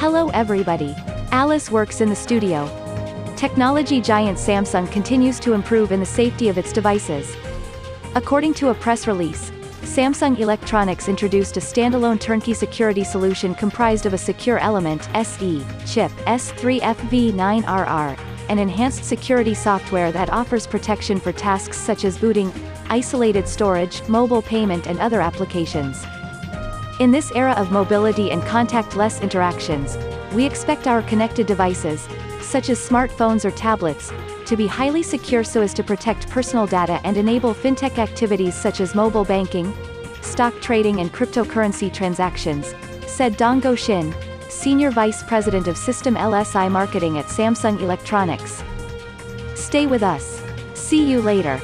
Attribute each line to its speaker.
Speaker 1: Hello everybody. Alice works in the studio. Technology giant Samsung continues to improve in the safety of its devices. According to a press release, Samsung Electronics introduced a standalone turnkey security solution comprised of a secure element SE chip S3FV9RR, and enhanced security software that offers protection for tasks such as booting, isolated storage, mobile payment and other applications. In this era of mobility and contact-less interactions, we expect our connected devices, such as smartphones or tablets, to be highly secure so as to protect personal data and enable fintech activities such as mobile banking, stock trading and cryptocurrency transactions, said Dongho Shin, Senior Vice President of System LSI Marketing at Samsung Electronics. Stay with us. See you later.